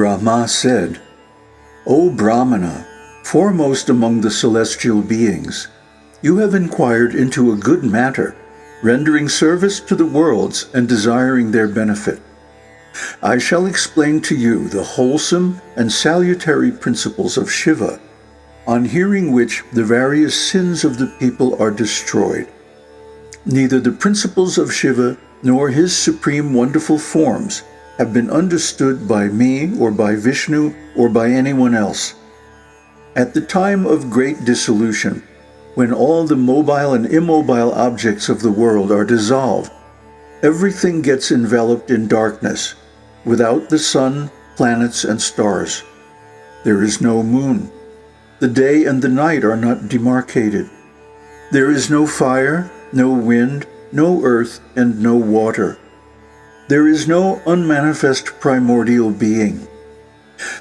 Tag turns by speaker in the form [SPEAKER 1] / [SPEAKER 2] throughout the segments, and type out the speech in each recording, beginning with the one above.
[SPEAKER 1] Brahma said, O Brahmana, foremost among the celestial beings, you have inquired into a good matter, rendering service to the worlds and desiring their benefit. I shall explain to you the wholesome and salutary principles of Shiva, on hearing which the various sins of the people are destroyed. Neither the principles of Shiva nor his supreme wonderful forms have been understood by me or by Vishnu or by anyone else. At the time of great dissolution, when all the mobile and immobile objects of the world are dissolved, everything gets enveloped in darkness, without the sun, planets, and stars. There is no moon. The day and the night are not demarcated. There is no fire, no wind, no earth, and no water. There is no unmanifest primordial being.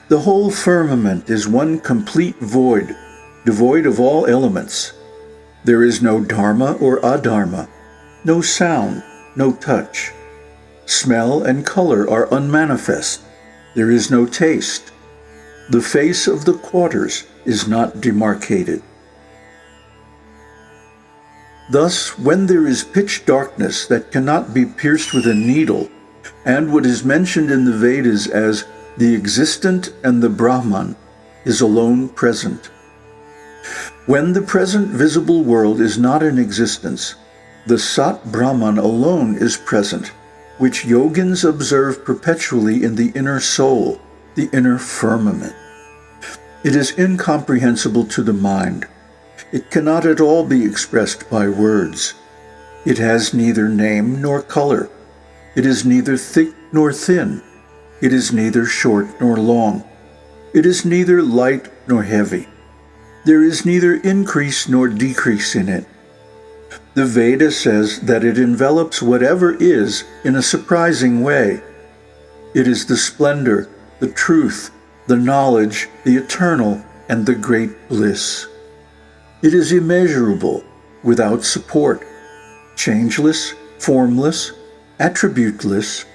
[SPEAKER 1] The whole firmament is one complete void, devoid of all elements. There is no dharma or adharma, no sound, no touch. Smell and color are unmanifest. There is no taste. The face of the quarters is not demarcated. Thus, when there is pitch darkness that cannot be pierced with a needle, and what is mentioned in the Vedas as the existent and the Brahman is alone present. When the present visible world is not in existence, the Sat Brahman alone is present, which yogins observe perpetually in the inner soul, the inner firmament. It is incomprehensible to the mind, it cannot at all be expressed by words. It has neither name nor color. It is neither thick nor thin. It is neither short nor long. It is neither light nor heavy. There is neither increase nor decrease in it. The Veda says that it envelops whatever is in a surprising way. It is the splendor, the truth, the knowledge, the eternal, and the great bliss. It is immeasurable, without support, changeless, formless, attributeless,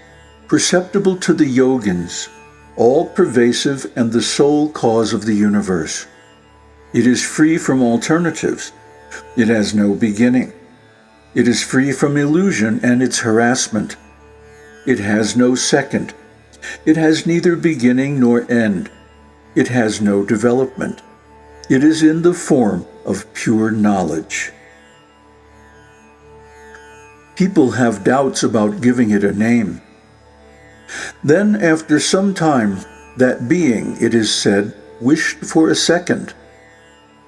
[SPEAKER 1] perceptible to the yogins, all-pervasive and the sole cause of the universe. It is free from alternatives. It has no beginning. It is free from illusion and its harassment. It has no second. It has neither beginning nor end. It has no development. It is in the form of pure knowledge. People have doubts about giving it a name. Then, after some time, that being, it is said, wished for a second.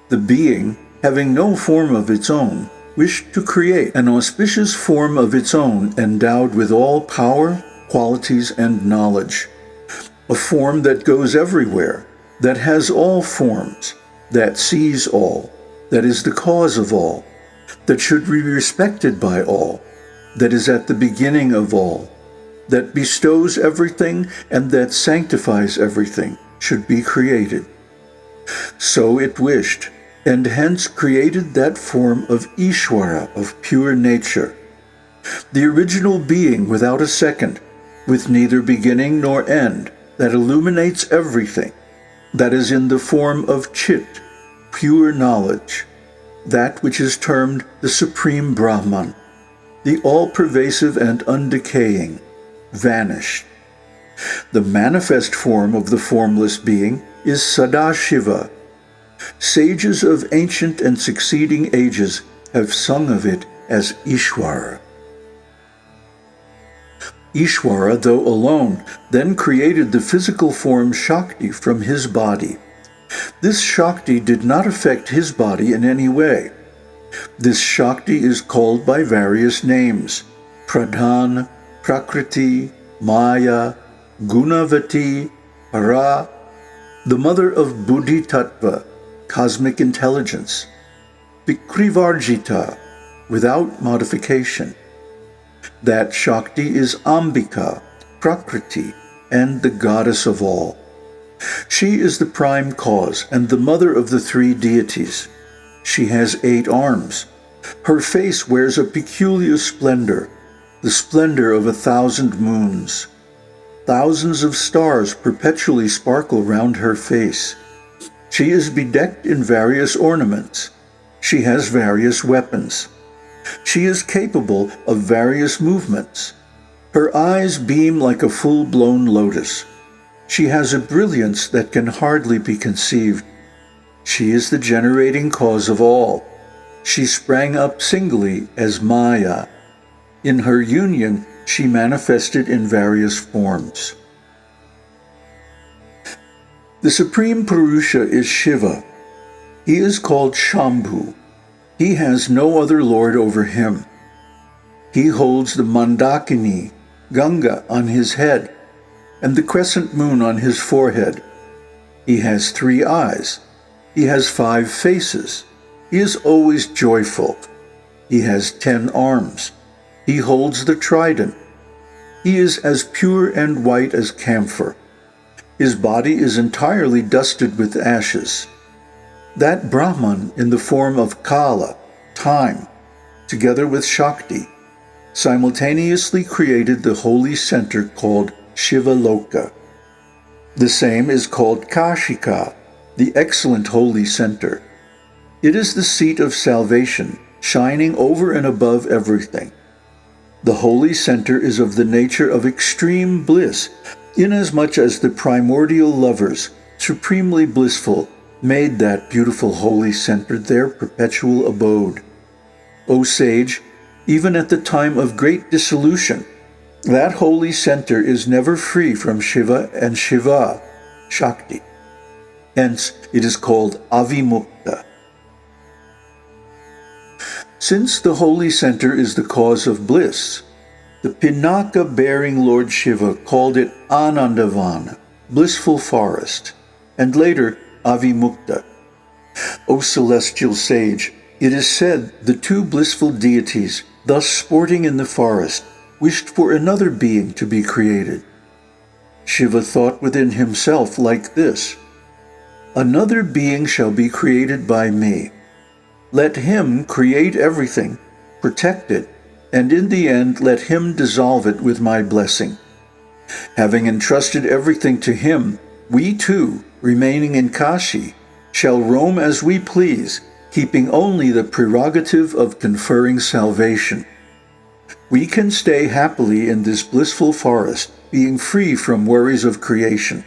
[SPEAKER 1] The being, having no form of its own, wished to create an auspicious form of its own endowed with all power, qualities, and knowledge. A form that goes everywhere, that has all forms, that sees all, that is the cause of all, that should be respected by all, that is at the beginning of all, that bestows everything and that sanctifies everything, should be created. So it wished, and hence created that form of Ishwara, of pure nature, the original being without a second, with neither beginning nor end, that illuminates everything, that is in the form of Chit, pure knowledge, that which is termed the Supreme Brahman, the all-pervasive and undecaying, vanished. The manifest form of the formless being is Sadashiva. Sages of ancient and succeeding ages have sung of it as Ishwara. Ishwara, though alone, then created the physical form Shakti from his body. This Shakti did not affect his body in any way. This Shakti is called by various names, Pradhan, Prakriti, Maya, Gunavati, Para, the mother of Buddhi Tattva, cosmic intelligence, Vikrivarjita, without modification, that Shakti is Ambika, Prakriti, and the goddess of all. She is the prime cause and the mother of the three deities. She has eight arms. Her face wears a peculiar splendor, the splendor of a thousand moons. thousands of stars perpetually sparkle round her face. She is bedecked in various ornaments. She has various weapons. She is capable of various movements. Her eyes beam like a full-blown lotus. She has a brilliance that can hardly be conceived. She is the generating cause of all. She sprang up singly as Maya. In her union, she manifested in various forms. The Supreme Purusha is Shiva. He is called Shambhu. He has no other lord over him. He holds the Mandakini, Ganga, on his head, and the crescent moon on his forehead. He has three eyes. He has five faces. He is always joyful. He has ten arms. He holds the trident. He is as pure and white as camphor. His body is entirely dusted with ashes. That Brahman in the form of Kala, time, together with Shakti, simultaneously created the holy center called Shiva Loka. The same is called Kashika, the excellent holy center. It is the seat of salvation, shining over and above everything. The holy center is of the nature of extreme bliss, inasmuch as the primordial lovers, supremely blissful, made that beautiful holy center their perpetual abode. O sage, even at the time of great dissolution, that holy center is never free from Shiva and Shiva, Shakti. Hence, it is called Avimukta. Since the holy center is the cause of bliss, the Pinaka-bearing Lord Shiva called it Anandavan, blissful forest, and later Avimukta. O celestial sage, it is said the two blissful deities, thus sporting in the forest, wished for another being to be created. Shiva thought within himself like this, Another being shall be created by me. Let him create everything, protect it, and in the end let him dissolve it with my blessing. Having entrusted everything to him, we too, remaining in Kashi, shall roam as we please, keeping only the prerogative of conferring salvation. We can stay happily in this blissful forest, being free from worries of creation.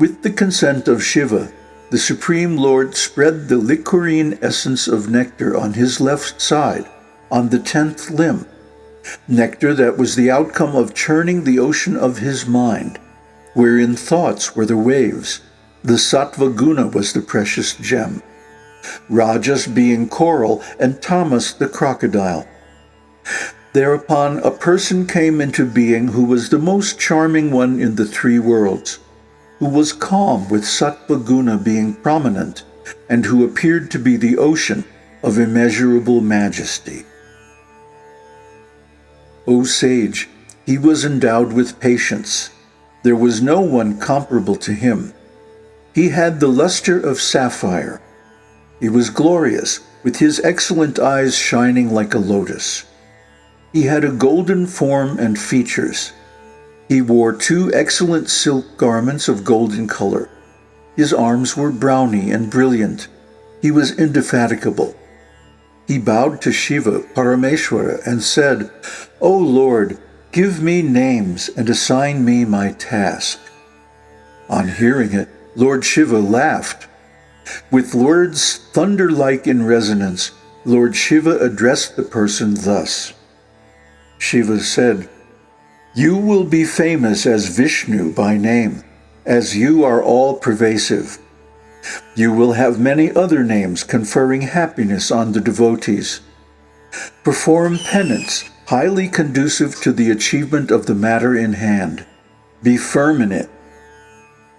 [SPEAKER 1] With the consent of Shiva, the Supreme Lord spread the liquorine essence of nectar on his left side, on the tenth limb, nectar that was the outcome of churning the ocean of his mind, wherein thoughts were the waves, the sattva guna was the precious gem, rajas being coral and tamas the crocodile. Thereupon a person came into being who was the most charming one in the three worlds, who was calm with sattva guna being prominent, and who appeared to be the ocean of immeasurable majesty. O sage, he was endowed with patience. There was no one comparable to him. He had the luster of sapphire. He was glorious, with his excellent eyes shining like a lotus. He had a golden form and features. He wore two excellent silk garments of golden color. His arms were browny and brilliant. He was indefatigable. He bowed to Shiva, Parameshwara, and said, O Lord, give me names and assign me my task. On hearing it, Lord Shiva laughed. With words thunder-like in resonance, Lord Shiva addressed the person thus. Shiva said, you will be famous as Vishnu by name, as you are all-pervasive. You will have many other names conferring happiness on the devotees. Perform penance highly conducive to the achievement of the matter in hand. Be firm in it.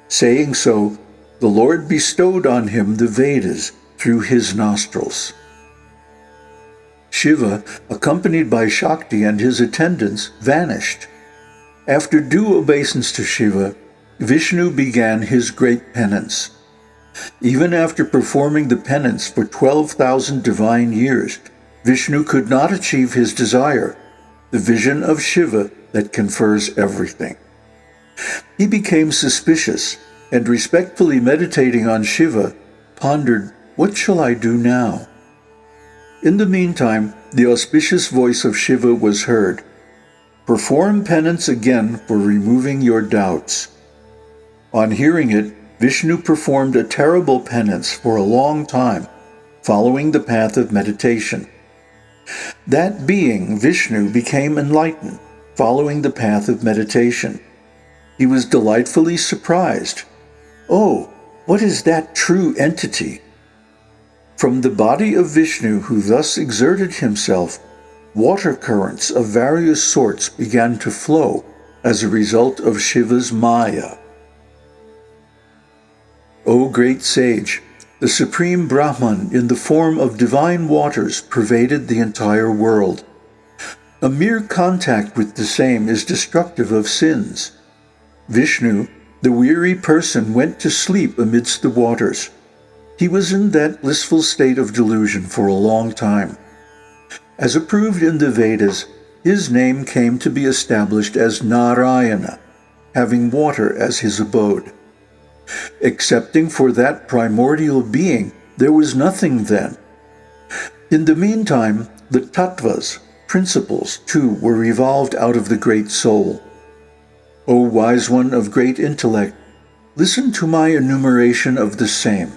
[SPEAKER 1] Saying so, the Lord bestowed on him the Vedas through his nostrils. Shiva, accompanied by Shakti and his attendants, vanished. After due obeisance to Shiva, Vishnu began his great penance. Even after performing the penance for 12,000 divine years, Vishnu could not achieve his desire, the vision of Shiva that confers everything. He became suspicious and respectfully meditating on Shiva, pondered, What shall I do now? In the meantime, the auspicious voice of Shiva was heard. Perform penance again for removing your doubts. On hearing it, Vishnu performed a terrible penance for a long time, following the path of meditation. That being, Vishnu, became enlightened, following the path of meditation. He was delightfully surprised. Oh, what is that true entity? From the body of Vishnu, who thus exerted himself, water currents of various sorts began to flow as a result of Shiva's Maya. O great sage, the supreme Brahman in the form of divine waters pervaded the entire world. A mere contact with the same is destructive of sins. Vishnu, the weary person, went to sleep amidst the waters. He was in that blissful state of delusion for a long time. As approved in the Vedas, his name came to be established as Narayana, having water as his abode. Excepting for that primordial being, there was nothing then. In the meantime, the tattvas, principles, too, were evolved out of the great soul. O wise one of great intellect, listen to my enumeration of the same.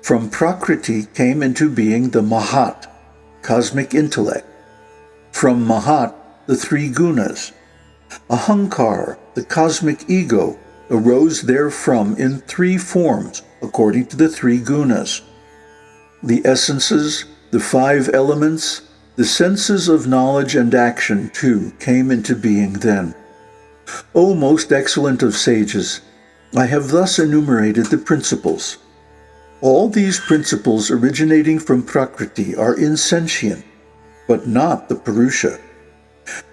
[SPEAKER 1] From Prakriti came into being the Mahat, cosmic intellect. From Mahat, the three gunas. Ahankar, the cosmic ego, arose therefrom in three forms, according to the three gunas. The essences, the five elements, the senses of knowledge and action, too, came into being then. O most excellent of sages, I have thus enumerated the principles. All these principles originating from Prakriti are insentient, but not the Purusha.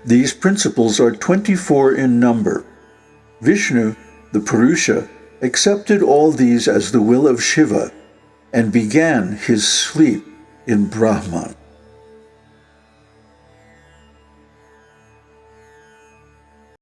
[SPEAKER 1] These principles are 24 in number. Vishnu the Purusha, accepted all these as the will of Shiva and began his sleep in Brahman.